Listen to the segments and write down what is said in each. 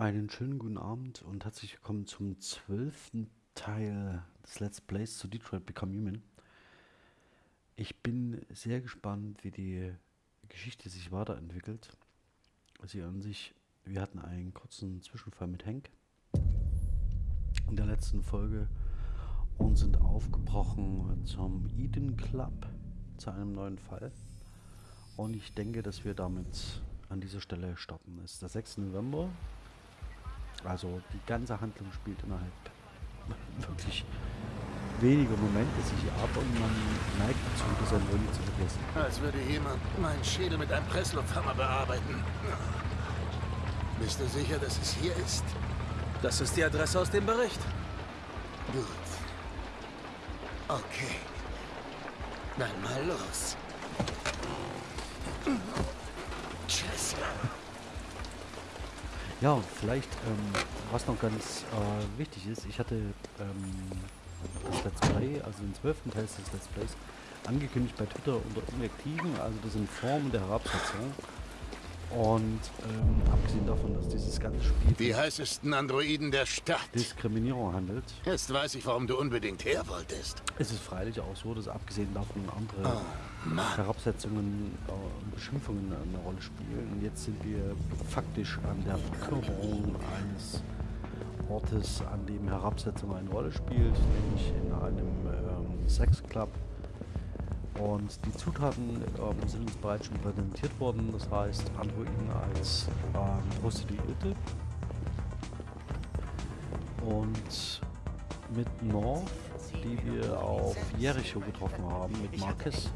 Einen schönen guten Abend und herzlich willkommen zum zwölften Teil des Let's Plays zu Detroit Become Human. Ich bin sehr gespannt, wie die Geschichte sich weiterentwickelt. Sie an sich, wir hatten einen kurzen Zwischenfall mit Hank in der letzten Folge und sind aufgebrochen zum Eden Club zu einem neuen Fall. Und ich denke, dass wir damit an dieser Stelle starten. Es ist der 6. November also die ganze Handlung spielt innerhalb wirklich weniger Momente sich ab und man neigt dazu, das ein wenig zu vergessen. Als würde jemand meinen Schädel mit einem Presslufthammer bearbeiten. Bist du sicher, dass es hier ist? Das ist die Adresse aus dem Bericht. Gut. Okay. Dann mal los. Ja, vielleicht, ähm, was noch ganz äh, wichtig ist, ich hatte ähm, das Let's Play, also den zwölften Teil des Let's Plays, angekündigt bei Twitter unter Inaktiven, also das sind Formen der Herabsetzung. Und ähm, abgesehen davon, dass dieses ganze Spiel die heißesten Androiden der Stadt Diskriminierung handelt. Jetzt weiß ich, warum du unbedingt her wolltest. Es ist freilich auch so, dass abgesehen davon andere oh, Herabsetzungen und äh, Beschimpfungen eine Rolle spielen. Und jetzt sind wir faktisch an der Verkörperung eines Ortes, an dem Herabsetzung eine Rolle spielt, nämlich in einem ähm, Sexclub und die Zutaten ähm, sind uns bereits schon präsentiert worden, das heißt Androiden als ähm, Prostituierte. Und mit North, die wir auf Jericho getroffen haben, mit Marcus,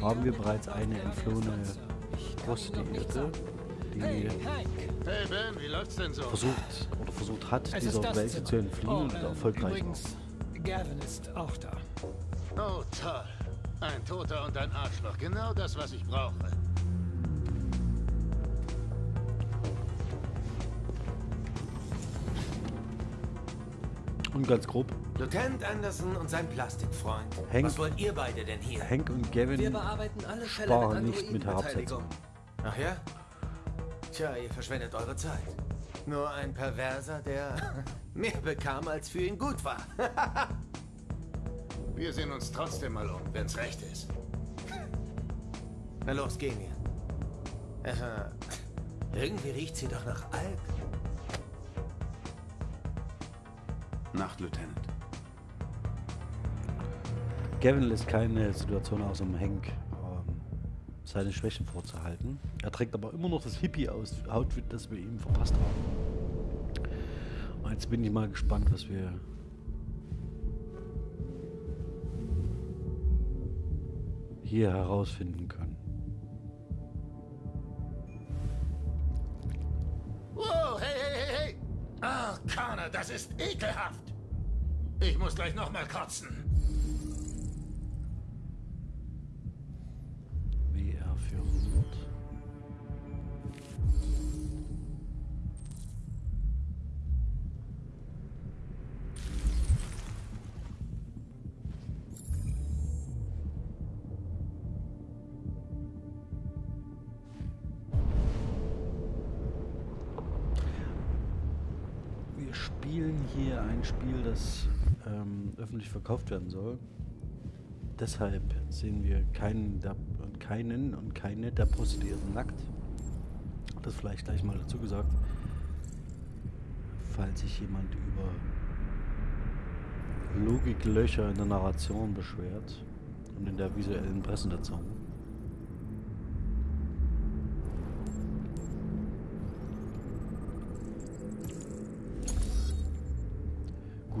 haben wir bereits eine entflohene Prostituierte, die hey, ben, so? versucht oder versucht hat, es dieser Welt zu entfliehen und erfolgreich war. Gavin ist auch da. Oh, toll. Ein Toter und ein Arschloch. Genau das, was ich brauche. Und ganz grob. Lieutenant Anderson und sein Plastikfreund. Hank, was wollt ihr beide denn hier? Hank und Gavin Wir bearbeiten alle Fälle sparen mit nicht mit Herabsetzung. Ach ja? Tja, ihr verschwendet eure Zeit. Nur ein Perverser, der mehr bekam, als für ihn gut war. Wir sehen uns trotzdem mal um, wenn's recht ist. Na los, gehen wir. Irgendwie riecht sie doch nach Alk. Nacht, Lieutenant. Gavin lässt keine Situation aus, um Hank ähm, seine Schwächen vorzuhalten. Er trägt aber immer noch das Hippie-Outfit, das wir ihm verpasst haben. Und jetzt bin ich mal gespannt, was wir hier herausfinden können. Wow, hey, hey, hey, hey! Ah, Connor, das ist ekelhaft! Ich muss gleich nochmal kotzen. Öffentlich verkauft werden soll. Deshalb sehen wir keinen, der, keinen und keine der Prostituierten nackt. Das vielleicht gleich mal dazu gesagt. Falls sich jemand über Logiklöcher in der Narration beschwert und in der visuellen Präsentation.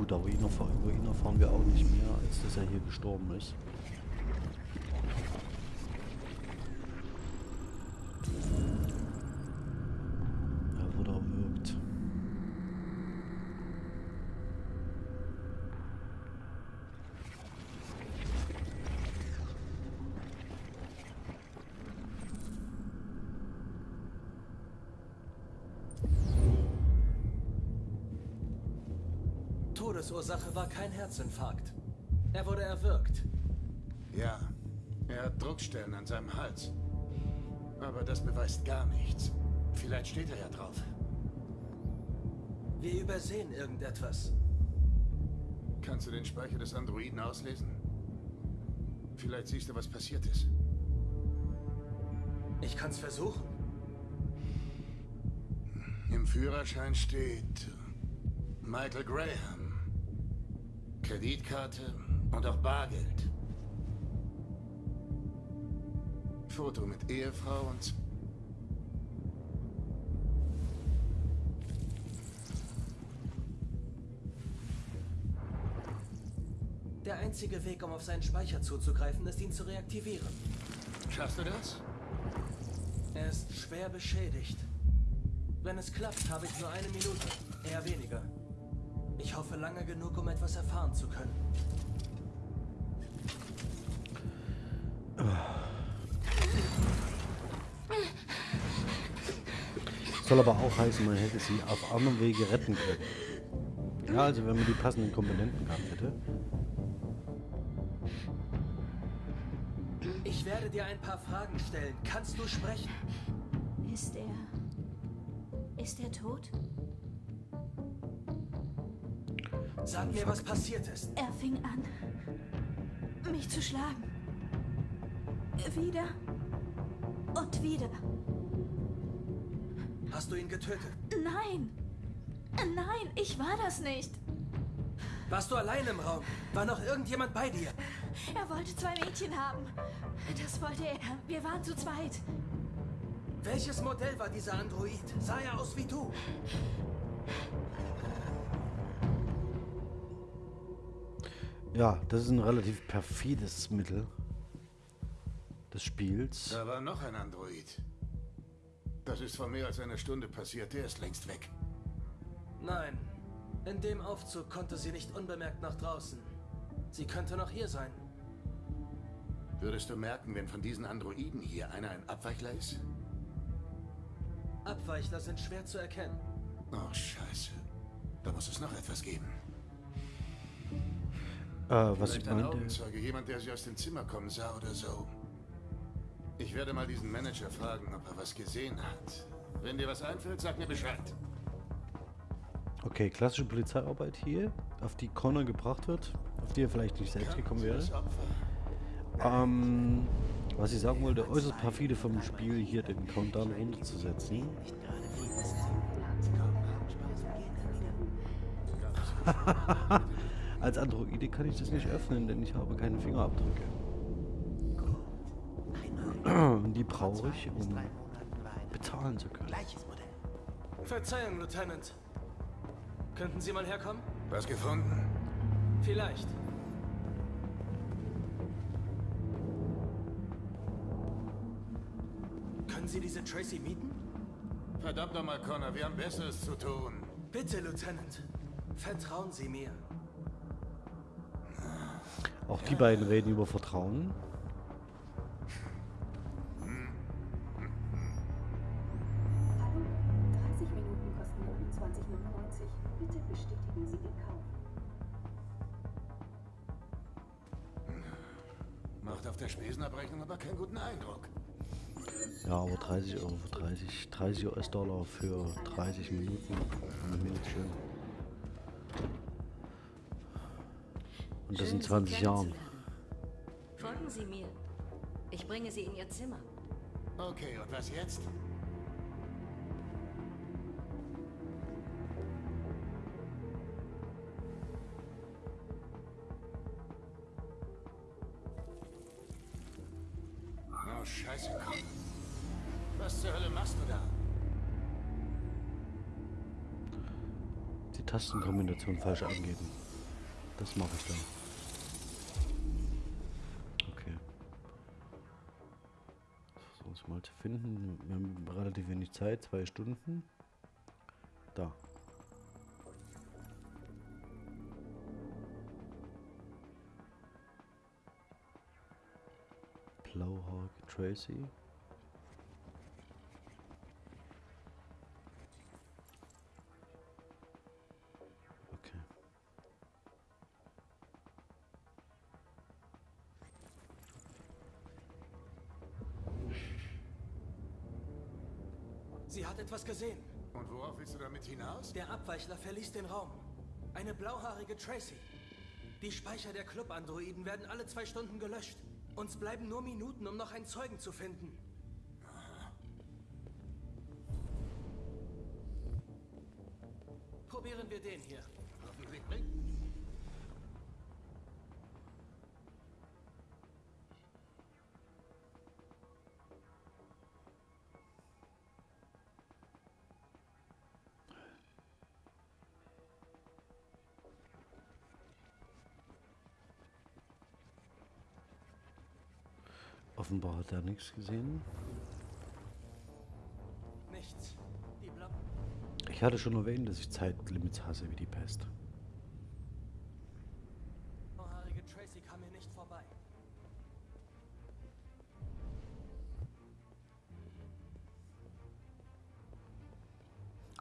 Gut, aber ihn über ihn erfahren wir auch nicht mehr, als dass er hier gestorben ist. Todesursache war kein Herzinfarkt. Er wurde erwürgt. Ja, er hat Druckstellen an seinem Hals. Aber das beweist gar nichts. Vielleicht steht er ja drauf. Wir übersehen irgendetwas. Kannst du den Speicher des Androiden auslesen? Vielleicht siehst du, was passiert ist. Ich kann's versuchen. Im Führerschein steht Michael Graham. Kreditkarte und auch Bargeld. Foto mit Ehefrau und... Der einzige Weg, um auf seinen Speicher zuzugreifen, ist, ihn zu reaktivieren. Schaffst du das? Er ist schwer beschädigt. Wenn es klappt, habe ich nur eine Minute. Eher weniger. Ich hoffe lange genug, um etwas erfahren zu können. Soll aber auch heißen, man hätte sie auf anderem Wege retten können. Ja, also wenn man die passenden Komponenten gehabt hätte. Ich werde dir ein paar Fragen stellen. Kannst du sprechen? Ist er... Ist er tot? Sag mir, was passiert ist. Er fing an, mich zu schlagen. Wieder und wieder. Hast du ihn getötet? Nein! Nein, ich war das nicht. Warst du allein im Raum? War noch irgendjemand bei dir? Er wollte zwei Mädchen haben. Das wollte er. Wir waren zu zweit. Welches Modell war dieser Android? Sah er aus wie du? Ja, das ist ein relativ perfides Mittel des Spiels. Da war noch ein Android. Das ist vor mehr als einer Stunde passiert. Der ist längst weg. Nein. In dem Aufzug konnte sie nicht unbemerkt nach draußen. Sie könnte noch hier sein. Würdest du merken, wenn von diesen Androiden hier einer ein Abweichler ist? Abweichler sind schwer zu erkennen. Oh, scheiße. Da muss es noch etwas geben. Äh, was Vielleicht ich ein Augenzeuge, jemand, der sie aus dem Zimmer kommen sah oder so. Ich werde mal diesen Manager fragen, ob er was gesehen hat. Wenn dir was einfällt, sag mir Bescheid. okay, klassische Polizeiarbeit hier, auf die Connor gebracht wird, auf die er vielleicht nicht selbst gekommen wäre. Ähm, was ich sagen wollte, äußerst perfide vom Spiel, hier den Countdown runterzusetzen. Als Androide kann ich das nicht öffnen, denn ich habe keine Fingerabdrücke. Die brauche ich, um bezahlen zu können. Verzeihung, Lieutenant. Könnten Sie mal herkommen? Was gefunden? Vielleicht. Können Sie diese Tracy mieten? Verdammt nochmal, Connor, wir haben Besseres zu tun. Bitte, Lieutenant. Vertrauen Sie mir. Auch die beiden reden über Vertrauen. Hallo, 30 Minuten kosten 29,99. Bitte bestätigen Sie den Kauf. Macht auf der Spesenabrechnung aber keinen guten Eindruck. Ja, aber 30 Euro für 30, 30 US-Dollar für 30 Minuten. Mir nicht schön. Und das Schön, in Sie 20 Jahren. Folgen Sie mir. Ich bringe Sie in Ihr Zimmer. Okay, und was jetzt? Oh, scheiße, komm. Was zur Hölle machst du da? Die Tastenkombination falsch eingeben. Das mache ich dann. Finden. Wir haben relativ wenig Zeit, zwei Stunden. Da. Blauhawk Tracy. Gesehen. Und worauf willst du damit hinaus? Der Abweichler verließ den Raum. Eine blauhaarige Tracy. Die Speicher der Club-Androiden werden alle zwei Stunden gelöscht. Uns bleiben nur Minuten, um noch einen Zeugen zu finden. Probieren wir den hier. Hoffentlich bringt. Offenbar hat er nichts gesehen. Nichts. Ich hatte schon erwähnt, dass ich Zeitlimits hasse wie die Pest. Tracy kam mir nicht vorbei.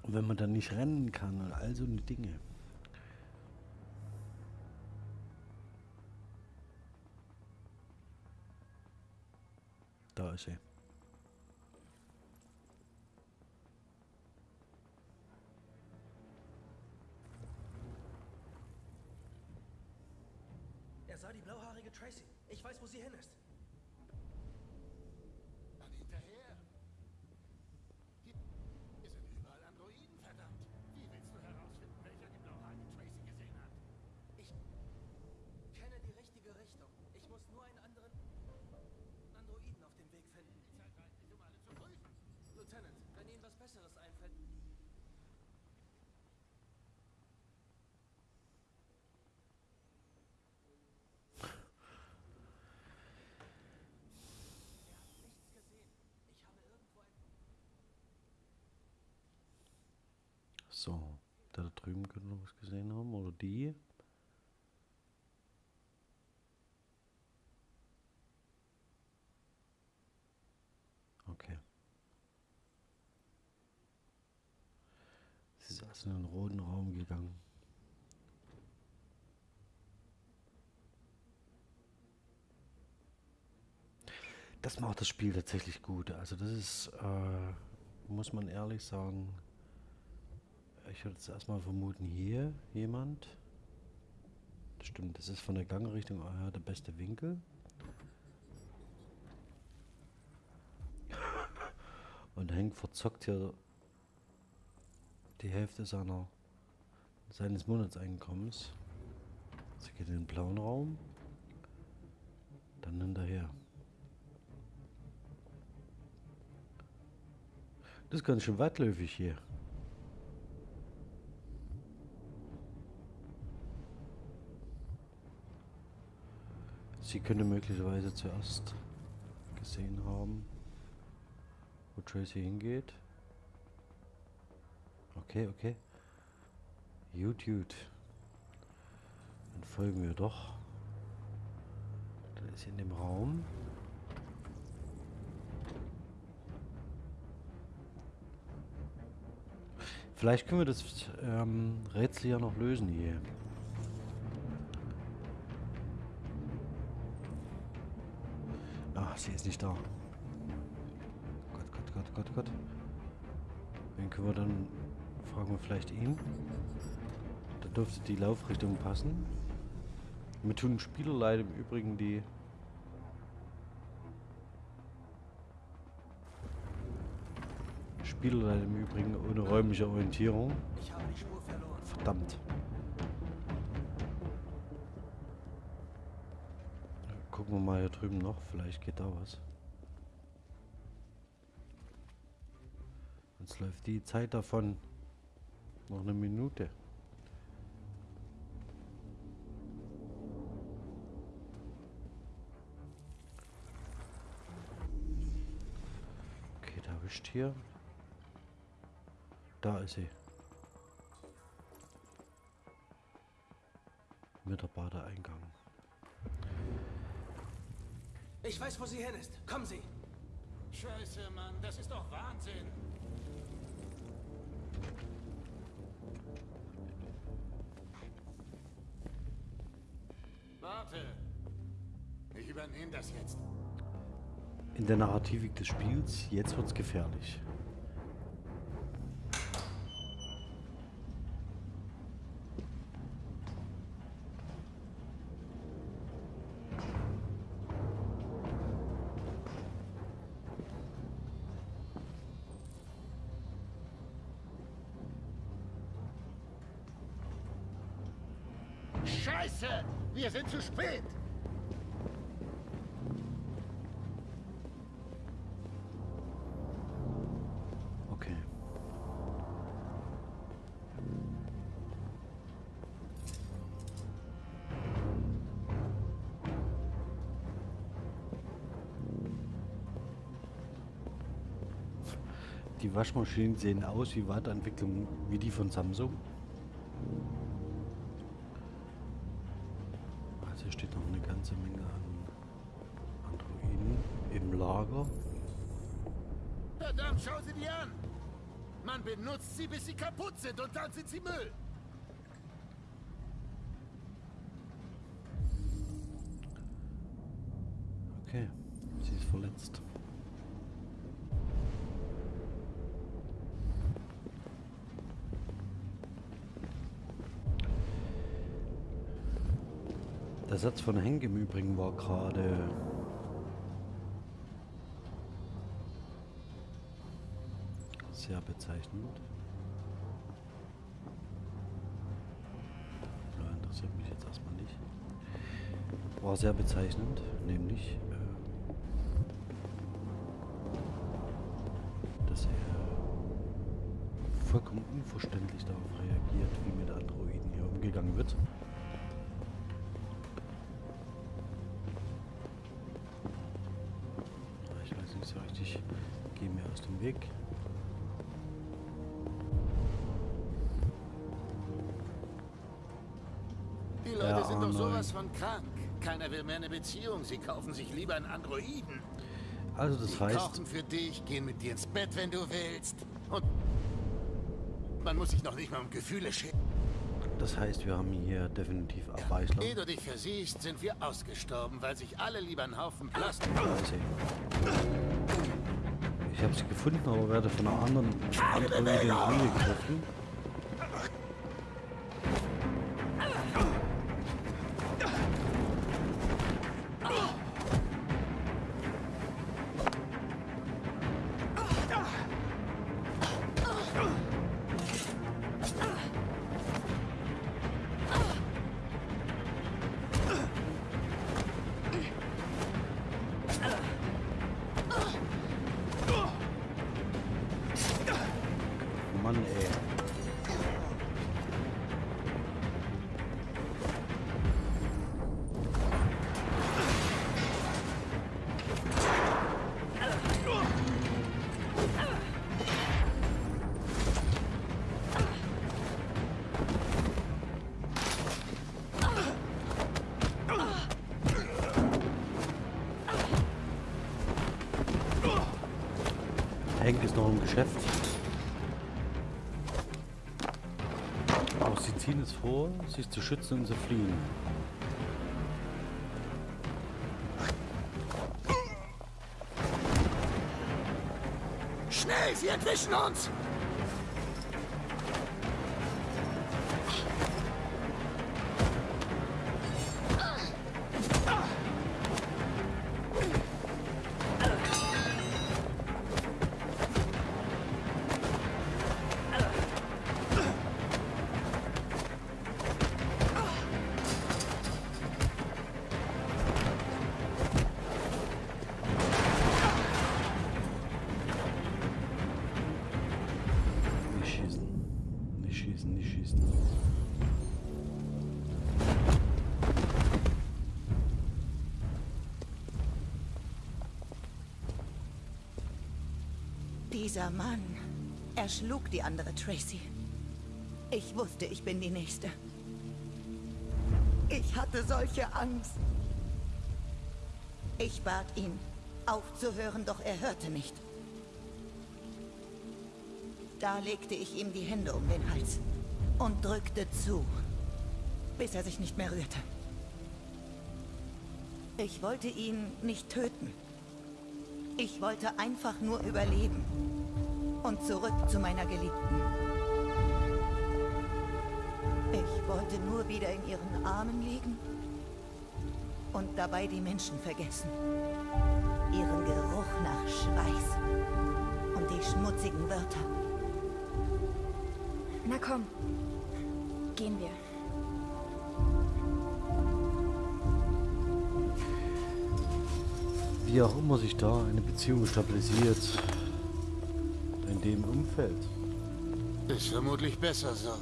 Und wenn man dann nicht rennen kann und all so eine Dinge. Da ist sie. Er sah die blauhaarige Tracy. Ich weiß, wo sie hin ist. Dann hinterher. Hier hier sind überall Androiden, verdammt. Wie willst du herausfinden, welcher die blauhaarige Tracy gesehen hat? Ich kenne die richtige Richtung. Ich muss nur einen anderen Androiden auf dem Weg finden. Zeit reicht nicht, um alle zu prüfen. Lieutenant, wenn Ihnen was Besseres einfällt. Er hat nichts gesehen. Ich habe irgendwo ein... So, der da drüben könnte noch was gesehen haben. Oder die. Okay. Sie ist also in den roten Raum gegangen. Das macht das Spiel tatsächlich gut. Also das ist, äh, muss man ehrlich sagen, ich würde jetzt erstmal vermuten, hier jemand. Das stimmt, das ist von der Gangrichtung ah der beste Winkel. Und Hank verzockt hier die Hälfte seiner, seines Monatseinkommens. Sie geht in den blauen Raum. Dann hinterher. Das ist ganz schön weitläufig hier. Sie könnte möglicherweise zuerst gesehen haben, wo Tracy hingeht. Okay, okay. Gut, gut. Dann folgen wir doch. Dann ist sie in dem Raum. Vielleicht können wir das ähm, Rätsel ja noch lösen hier. Sie ist nicht da. Gott, Gott, Gott, Gott, Gott. Wen können wir dann... Fragen wir vielleicht ihn. Da dürfte die Laufrichtung passen. Mir tun Spieler leid im Übrigen, die... Spieler leid im Übrigen ohne räumliche Orientierung. Ich habe die Spur verloren. Verdammt. Gucken wir mal hier drüben noch, vielleicht geht da was. Jetzt läuft die Zeit davon. Noch eine Minute. Okay, da wischt hier. Da ist sie. Mitarbeitereingang. Ich weiß, wo sie hin ist. Kommen Sie. Scheiße, Mann, das ist doch Wahnsinn. Warte. Ich übernehme das jetzt. In der Narrativik des Spiels, jetzt wird's gefährlich. Waschmaschinen sehen aus wie Weiterentwicklungen wie die von Samsung. Also hier steht noch eine ganze Menge an Androiden im Lager. Verdammt, schau sie dir an! Man benutzt sie, bis sie kaputt sind und dann sind sie Müll! Okay, sie ist verletzt. Der Satz von Henk im Übrigen war gerade sehr bezeichnend. Ja, interessiert mich jetzt erstmal nicht. War sehr bezeichnend, nämlich, äh, dass er vollkommen unverständlich darauf reagiert, wie mit Androiden hier umgegangen wird. Geh mir aus dem Weg. Die Leute Ja, sind oh doch nein. sowas von krank. Keiner will mehr eine Beziehung. Sie kaufen sich lieber einen Androiden. Also das Die heißt, kochen für dich, gehen mit dir ins Bett, wenn du willst. Und man muss sich noch nicht mal um Gefühle scheren. das heißt, wir haben hier definitiv Abweichler. Ehe du dich versiehst, sind wir ausgestorben, weil sich alle lieber einen Haufen Plastik... Scheiße. Ich habe sie gefunden, aber werde von einer anderen Androidin angegriffen. Noch im Geschäft. Aber sie ziehen es vor, sich zu schützen und zu fliehen. Schnell, sie entwischen uns! Dieser Mann erschlug die andere Tracy. Ich wusste, ich bin die Nächste. Ich hatte solche Angst. Ich bat ihn, aufzuhören, doch er hörte nicht. Da legte ich ihm die Hände um den Hals und drückte zu, bis er sich nicht mehr rührte. Ich wollte ihn nicht töten. Ich wollte einfach nur überleben und zurück zu meiner Geliebten. Ich wollte nur wieder in ihren Armen liegen und dabei die Menschen vergessen. Ihren Geruch nach Schweiß und die schmutzigen Wörter. Na komm, gehen wir. Wie auch immer sich da eine Beziehung stabilisiert, dem Umfeld. Ist vermutlich besser so.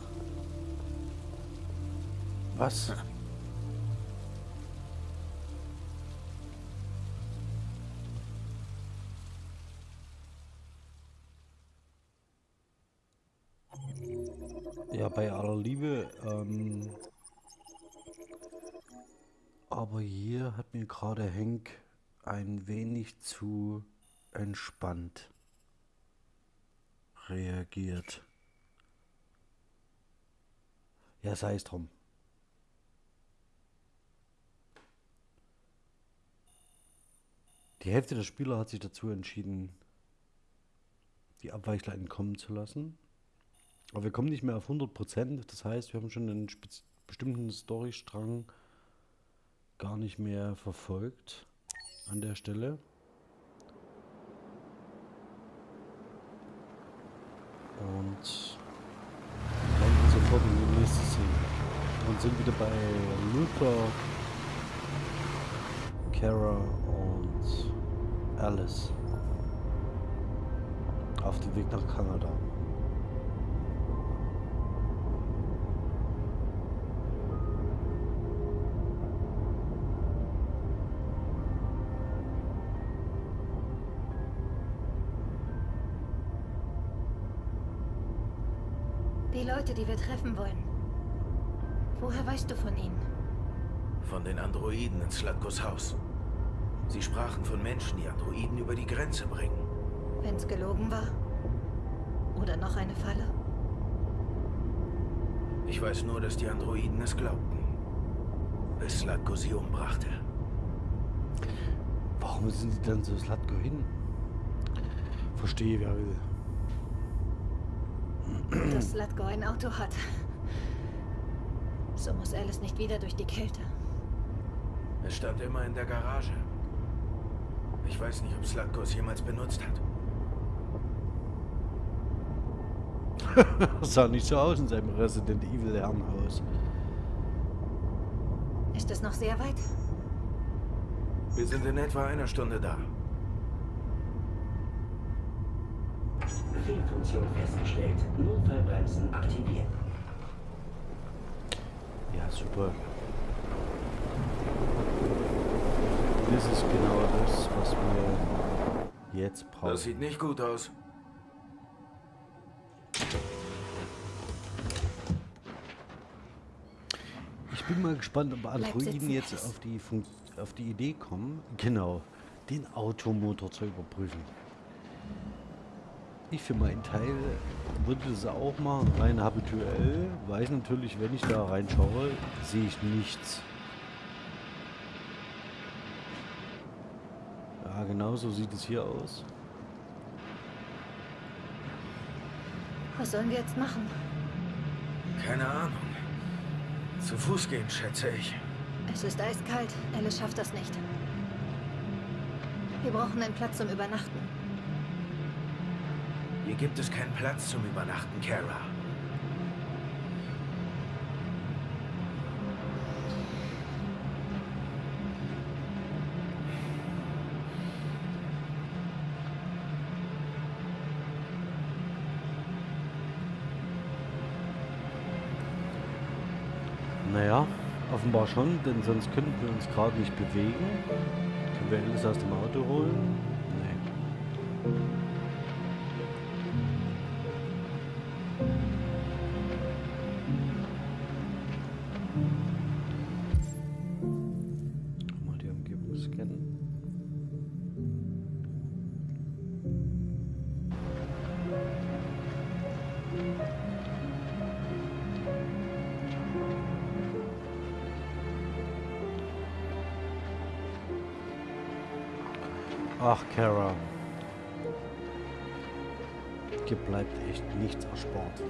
Was? Ja, bei aller Liebe, ähm, aber hier hat mir gerade Henk ein wenig zu entspannt reagiert. Ja, sei es drum. Die Hälfte der Spieler hat sich dazu entschieden, die Abweichler entkommen zu lassen. Aber wir kommen nicht mehr auf 100%. Das heißt, wir haben schon einen bestimmten Storystrang gar nicht mehr verfolgt an der Stelle. Und dann sofort in die nächste Szene. Und sind wieder bei Luther, Kara und Alice auf dem Weg nach Kanada. Die Leute, die wir treffen wollen. Woher weißt du von ihnen? Von den Androiden in Slatkos Haus. Sie sprachen von Menschen, die Androiden über die Grenze bringen. Wenn's gelogen war? Oder noch eine Falle? Ich weiß nur, dass die Androiden es glaubten. Bis Slatko sie umbrachte. Warum sind die dann zu Slatko hin? Verstehe, wer will. Dass Slatko ein Auto hat. So muss Alice nicht wieder durch die Kälte. Es stand immer in der Garage. Ich weiß nicht, ob Slatko es jemals benutzt hat. sah nicht so aus in seinem Resident Evil Herrenhaus. Ist es noch sehr weit? Wir sind in etwa einer Stunde da. Fehlfunktion festgestellt. Notfallbremsen aktiviert. Ja, super. Das ist genau das, was wir jetzt brauchen. Das sieht nicht gut aus. Ich bin mal gespannt, ob Androiden jetzt auf die, Fun auf die Idee kommen, genau, den Automotor zu überprüfen. Ich für meinen Teil würde das auch machen, rein habituell. Weiß natürlich, wenn ich da reinschaue, sehe ich nichts. Ja, genau so sieht es hier aus. Was sollen wir jetzt machen? Keine Ahnung. Zu Fuß gehen, schätze ich. Es ist eiskalt. Alice schafft das nicht. Wir brauchen einen Platz zum Übernachten. Hier gibt es keinen Platz zum Übernachten, Kara. Naja, offenbar schon, denn sonst könnten wir uns gerade nicht bewegen. Können wir Alice aus dem Auto holen? Nee. Dir bleibt echt nichts erspart.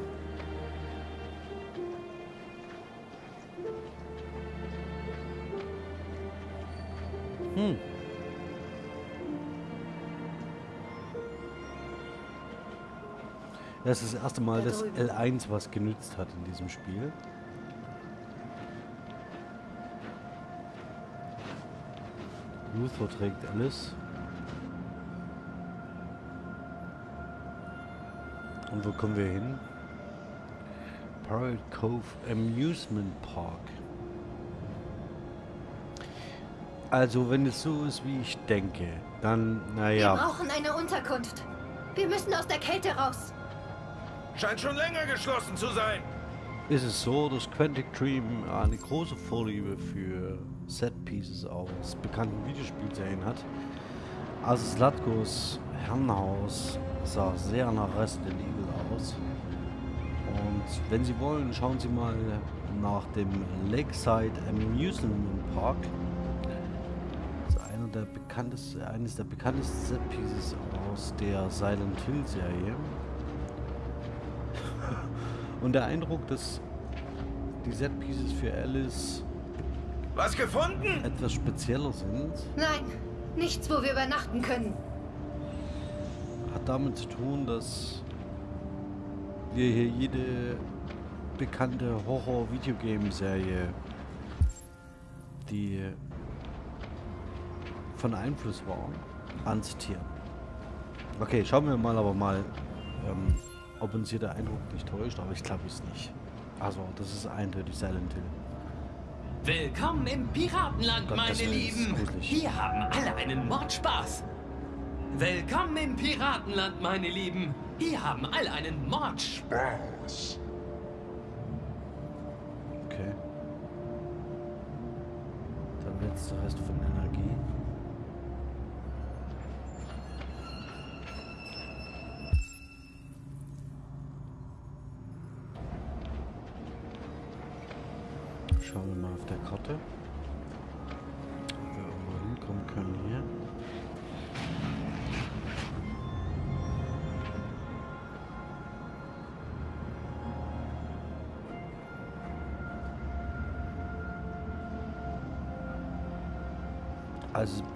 Hm. Das ist das erste Mal, Da dass drüben. L1 was genützt hat in diesem Spiel. Luther trägt alles. Und wo kommen wir hin? Pirate Cove Amusement Park. Also, wenn es so ist, wie ich denke, dann, Wir naja. brauchen eine Unterkunft. Wir müssen aus der Kälte raus. Scheint schon länger geschlossen zu sein. ist es so, dass Quantic Dream eine große Vorliebe für Set-Pieces aus bekannten Videospielserien hat. Also Slatkos Herrenhaus sah sehr nach Resident Evil aus. Und wenn Sie wollen, schauen Sie mal nach dem Lakeside Amusement Park. Das ist einer der bekanntesten, eines der bekanntesten Set-Pieces aus der Silent Hill Serie. Und der Eindruck, dass die Set-Pieces für Alice Was gefunden? etwas spezieller sind, Nein, nichts, wo wir übernachten können. hat damit zu tun, dass wir hier jede bekannte Horror-Videogame-Serie, die von Einfluss war, anzitieren. Okay, schauen wir mal aber mal, ähm, ob uns hier der Eindruck nicht täuscht, aber ich glaube es nicht. Also, das ist eindeutig Silent Hill. Willkommen im Piratenland, Gott, meine Lieben. gruselig. Hier haben alle einen Mordspaß. Willkommen im Piratenland, meine Lieben. Hier haben alle einen Mordspaß. Okay. Der letzte Rest von Energie. Schauen wir mal auf der Karte.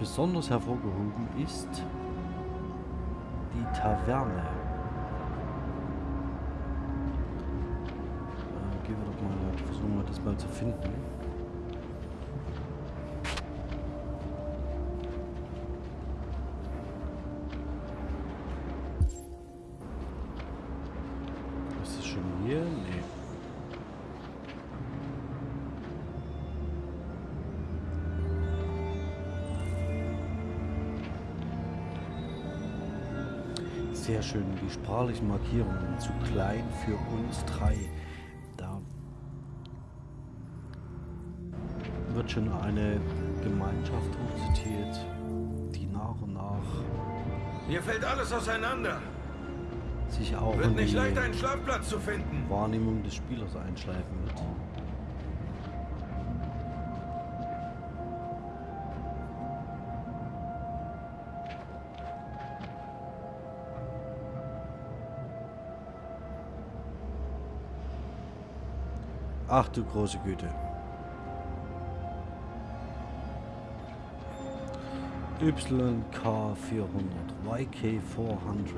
Besonders hervorgehoben ist die Taverne. Äh, gehen wir doch mal, versuchen wir das mal zu finden. Sehr schön. Die sprachlichen Markierungen zu klein für uns drei. Da wird schon eine Gemeinschaft hochzitiert, die nach und nach Hier fällt alles auseinander. sich auch Wird in nicht die leicht, einen Schlafplatz zu finden. Wahrnehmung des Spielers einschleifen wird. Ach du große Güte. YK400, YK400.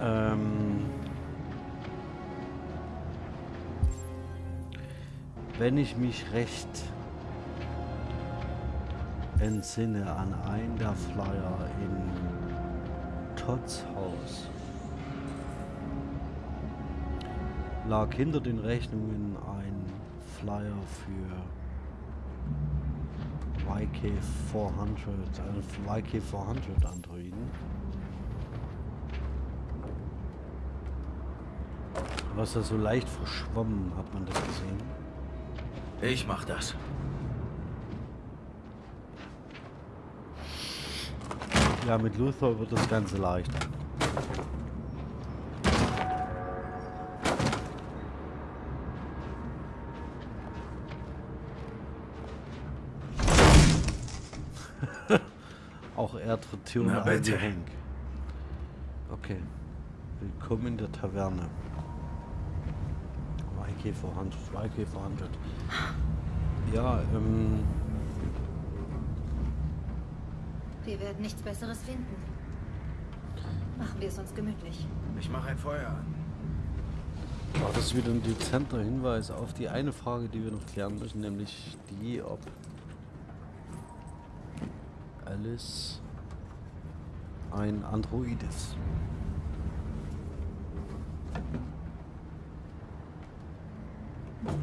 Ähm, wenn ich mich recht entsinne an einen der Flyer in Todds Haus, lag hinter den Rechnungen ein Flyer für YK400, einen YK400 Androiden. Was da so leicht verschwommen, hat man das gesehen. Ich mach das. Ja, mit Luthor wird das Ganze leichter. Türen Na, ein bitte. Hank. Okay. Willkommen in der Taverne. YK400, YK400. Ja, ähm, Wir werden nichts Besseres finden. Machen wir es uns gemütlich. Ich mache ein Feuer an. Oh, das ist wieder ein dezenter Hinweis auf die eine Frage, die wir noch klären müssen, nämlich die, ob Alice ein Android ist.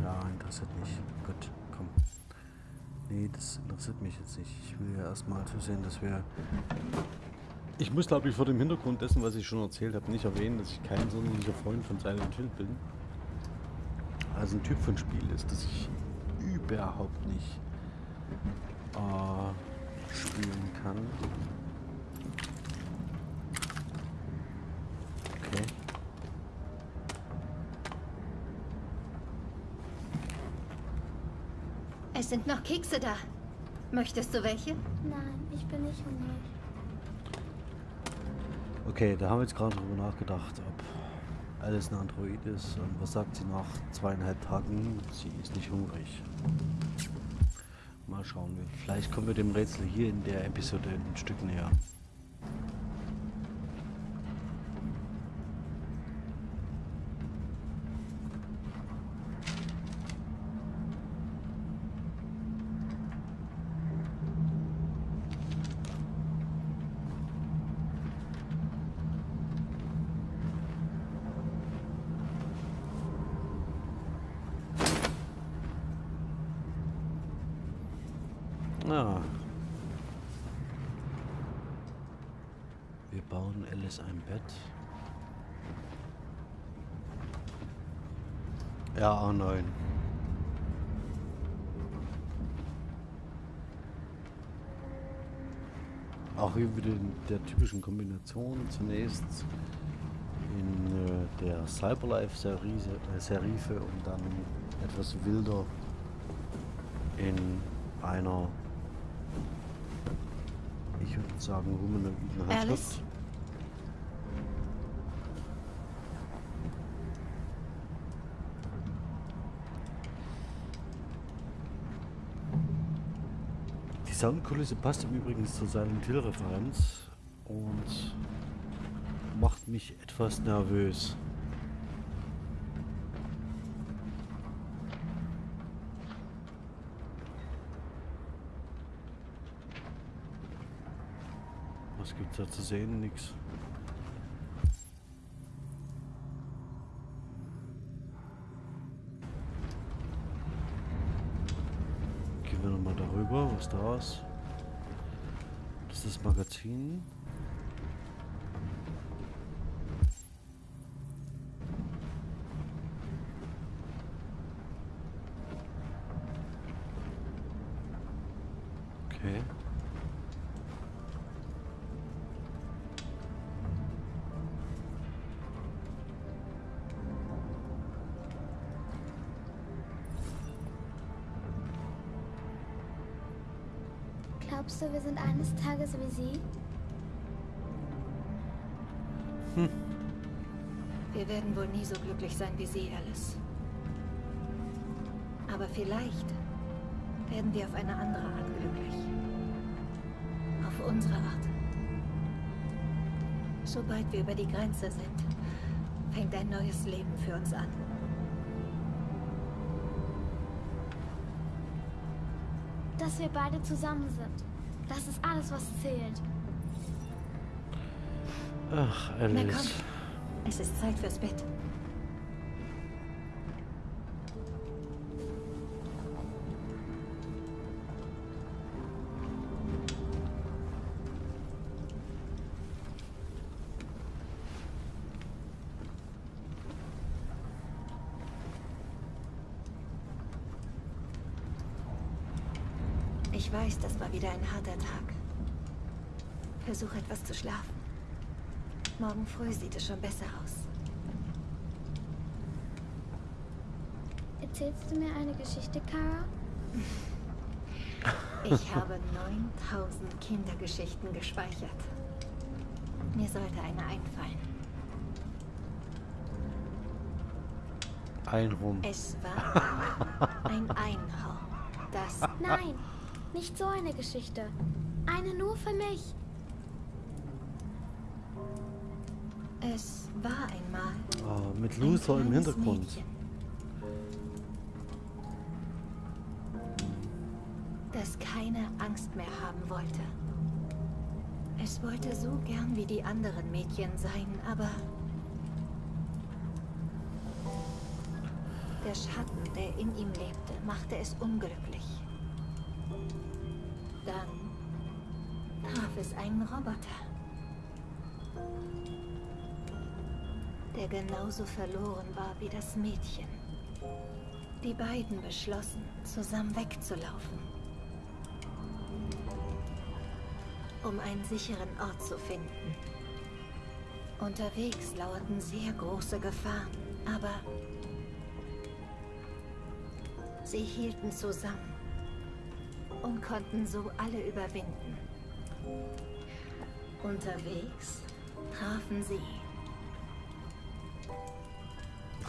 Ja, interessiert mich. Gut, komm. Nee, das interessiert mich jetzt nicht. Ich will ja erstmal zusehen, dass wir... Ich muss, glaube ich, vor dem Hintergrund dessen, was ich schon erzählt habe, nicht erwähnen, dass ich kein sonderlicher Freund von Silent Hill bin. Also ein Typ von Spiel ist, das ich überhaupt nicht äh, spielen kann. Okay. Es sind noch Kekse da. Möchtest du welche? Nein, ich bin nicht hungrig. Okay, da haben wir jetzt gerade drüber nachgedacht, ob Alice ein Android ist. Und was sagt sie nach zweieinhalb Tagen? Sie ist nicht hungrig. Mal schauen wir. Vielleicht kommen wir dem Rätsel hier in der Episode ein Stück näher. Ah. Wir bauen Alice ein Bett. Ja, A9. Auch hier wieder in der typischen Kombination. Zunächst in äh, der Cyberlife-Serife und dann etwas wilder in einer, ich würde sagen, humanoiden? Handschrift. Die Soundkulisse passt im Übrigen zur Silent Hill Referenz und macht mich etwas nervös. Was gibt's da zu sehen? Nix. Gehen wir nochmal darüber. Was da ist? Das ist das Magazin. Glaubst du, wir sind eines Tages wie sie? Wir werden wohl nie so glücklich sein wie Sie, Alice. Aber vielleicht werden wir auf eine andere Art glücklich. Auf unsere Art. Sobald wir über die Grenze sind, fängt ein neues Leben für uns an. Dass wir beide zusammen sind. Das ist alles, was zählt. Ach, Na komm, Alice. es ist Zeit fürs Bett. Das war wieder ein harter Tag. Versuch etwas zu schlafen. Morgen früh sieht es schon besser aus. Erzählst du mir eine Geschichte, Kara? Ich habe 9000 Kindergeschichten gespeichert. Mir sollte eine einfallen. Einhorn. Es war ein Einhorn. Das Nein, nicht so eine Geschichte. Eine nur für mich. Es war einmal Ah, mit ein Luther im Hintergrund. Mädchen, das keine Angst mehr haben wollte. Es wollte so gern wie die anderen Mädchen sein, aber der Schatten, der in ihm lebte, machte es unglücklich. Es einen Roboter, der genauso verloren war wie das Mädchen. Die beiden beschlossen, zusammen wegzulaufen. um einen sicheren Ort zu finden. Unterwegs lauerten sehr große Gefahren, aber sie hielten zusammen und konnten so alle überwinden. Unterwegs trafen sie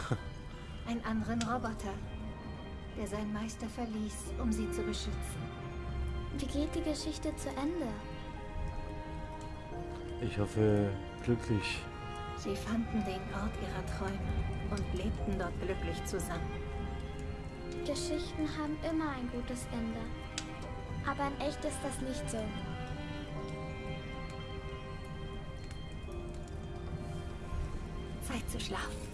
einen anderen Roboter, der seinen Meister verließ, um sie zu beschützen. Wie geht die Geschichte zu Ende? Ich hoffe, glücklich. Sie fanden den Ort ihrer Träume und lebten dort glücklich zusammen. Geschichten haben immer ein gutes Ende. Aber in echt ist das nicht so. Zeit zu schlafen.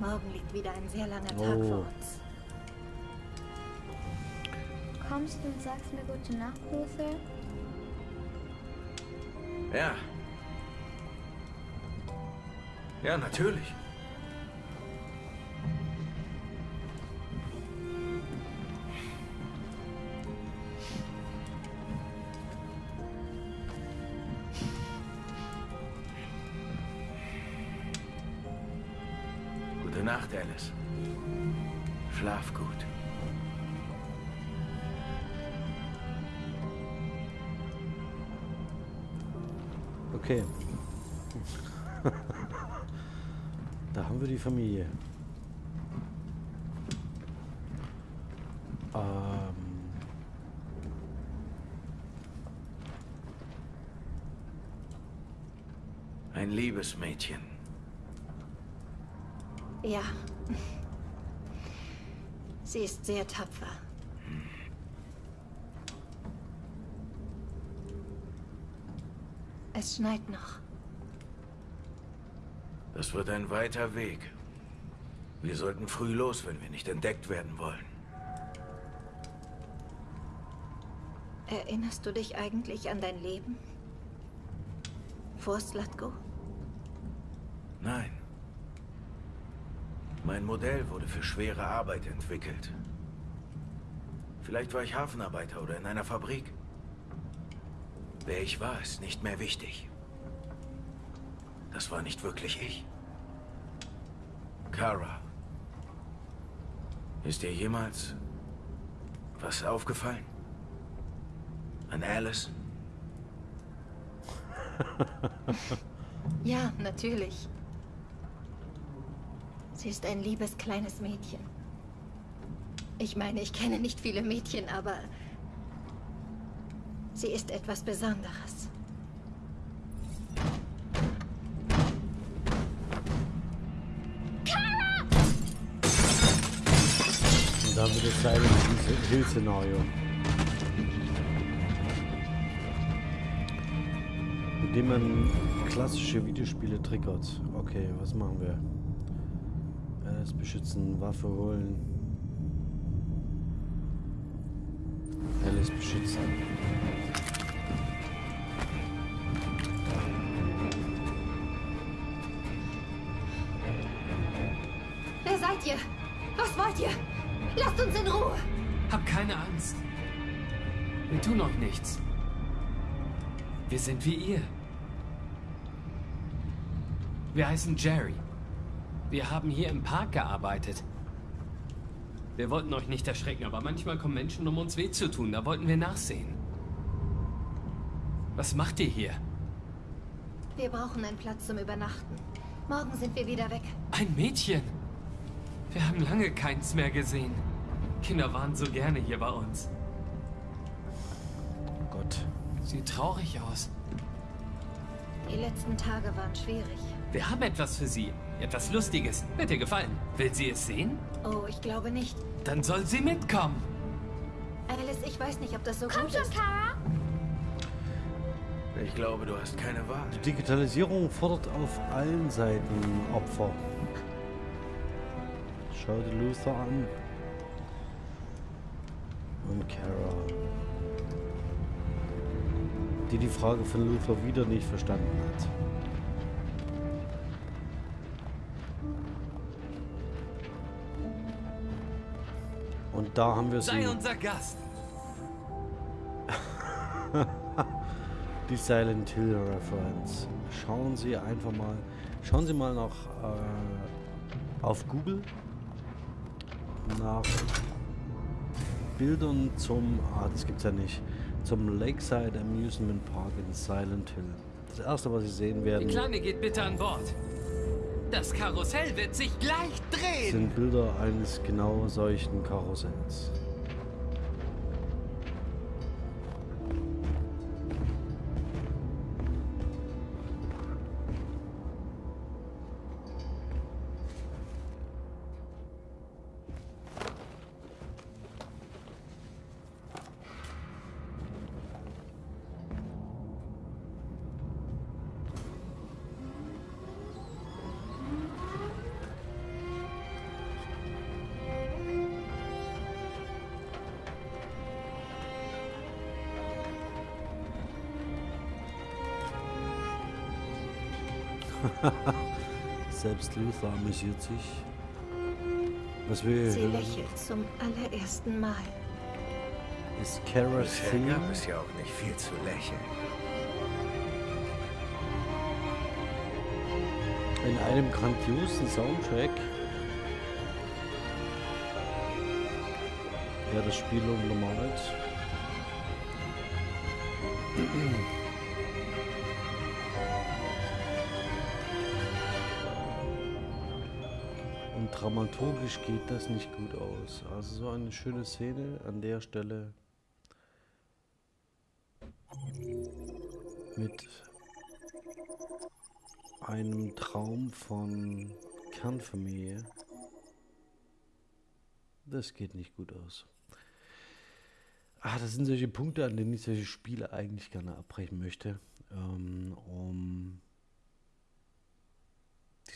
Morgen liegt wieder ein sehr langer Tag Oh. vor uns. Kommst du und sagst mir gute Nacht, Luther? Ja. Ja, natürlich. Okay. da haben wir die Familie. Ähm, Ein liebes Mädchen. Ja. Sie ist sehr tapfer. Es schneit noch. Das wird ein weiter Weg. Wir sollten früh los, wenn wir nicht entdeckt werden wollen. Erinnerst du dich eigentlich an dein Leben? Vor Slatko? Nein. Mein Modell wurde für schwere Arbeit entwickelt. Vielleicht war ich Hafenarbeiter oder in einer Fabrik. Wer ich war, ist nicht mehr wichtig. Das war nicht wirklich ich. Kara. Ist dir jemals was aufgefallen? An Alice? Ja, natürlich. Sie ist ein liebes kleines Mädchen. Ich meine, ich kenne nicht viele Mädchen, aber sie ist etwas Besonderes. und dann wird es Silent Hill Szenario. Mit dem man klassische Videospiele triggert. Okay, was machen wir? Alles beschützen, Waffe holen. Hab keine Angst. Wir tun noch nichts. Wir sind wie ihr. Wir heißen Jerry. Wir haben hier im Park gearbeitet. Wir wollten euch nicht erschrecken, aber manchmal kommen Menschen, um uns weh zu tun. Da wollten wir nachsehen. Was macht ihr hier? Wir brauchen einen Platz zum Übernachten. Morgen sind wir wieder weg. Ein Mädchen. Wir haben lange keins mehr gesehen. Kinder waren so gerne hier bei uns. Gott. Sieht traurig aus. Die letzten Tage waren schwierig. Wir haben etwas für sie. Etwas Lustiges. Wird ihr gefallen. Will sie es sehen? Oh, ich glaube nicht. Dann soll sie mitkommen. Alice, ich weiß nicht, ob das so Komm gut schon, ist. Kara. Ich glaube, du hast keine Wahl. Die Digitalisierung fordert auf allen Seiten Opfer. Schau dir Luther an. Und Kara. Die die Frage von Luther wieder nicht verstanden hat. Und da haben wir sie. Sei unser Gast. die Silent Hill Reference. Schauen Sie einfach mal, schauen Sie mal nach äh, auf Google nach Bildern zum, ah, das gibt's ja nicht, zum Lakeside Amusement Park in Silent Hill. Das erste, was Sie sehen werden, Die Kleine geht bitte an Bord. Das Karussell wird sich gleich drehen. sind Bilder eines genau solchen Karussells. Selbst Luther amüsiert sich. Was wir Sie hören, lächelt zum allerersten Mal. ist Kara's Theme. gab es ja auch nicht viel zu lächeln. In einem grandiosen Soundtrack, der das Spiel untermalt. Dramaturgisch geht das nicht gut aus. Also so eine schöne Szene an der Stelle mit einem Traum von Kernfamilie. Das geht nicht gut aus. Ah, das sind solche Punkte, an denen ich solche Spiele eigentlich gerne abbrechen möchte, ähm, um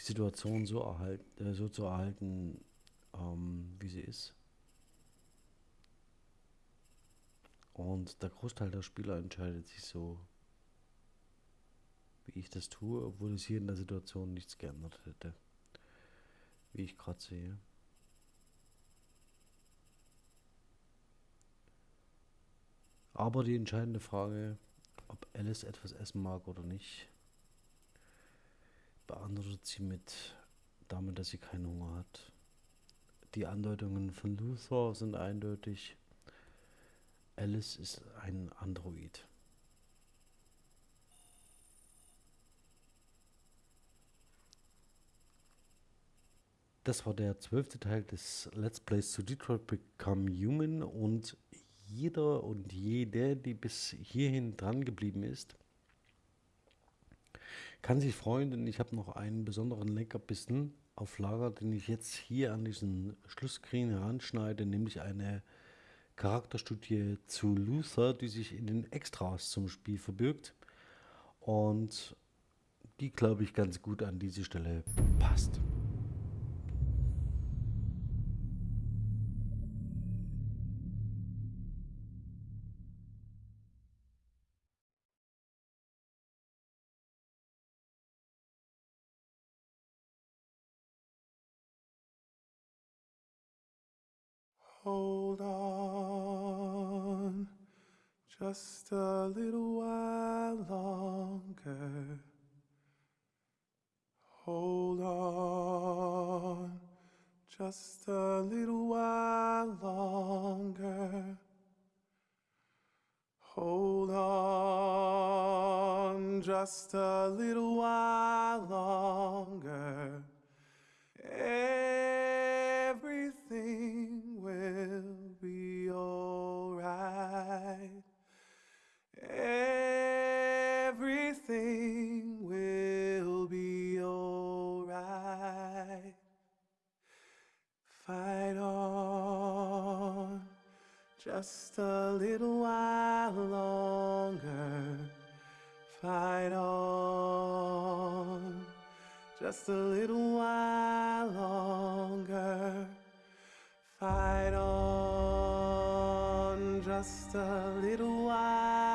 Situation so, erhalten, äh, so zu erhalten, ähm, wie sie ist. Und der Großteil der Spieler entscheidet sich so, wie ich das tue, obwohl es hier in der Situation nichts geändert hätte. Wie ich gerade sehe. Aber die entscheidende Frage, ob Alice etwas essen mag oder nicht, beantwortet sie mit damit, dass sie keinen Hunger hat. Die Andeutungen von Luther sind eindeutig. Alice ist ein Android. Das war der zwölfte Teil des Let's Plays zu Detroit Become Human und jeder und jede, die bis hierhin dran geblieben ist, kann sich freuen, denn ich habe noch einen besonderen Leckerbissen auf Lager, den ich jetzt hier an diesen Schlussscreen heranschneide, nämlich eine Charakterstudie zu Luther, die sich in den Extras zum Spiel verbirgt und die, glaube ich, ganz gut an diese Stelle passt. Just a little while longer. Hold on just a little while longer. Hold on just a little while longer. Everything will be alright. Everything will be alright. Fight on just a little while longer. Fight on just a little while longer. Fight on just a little while.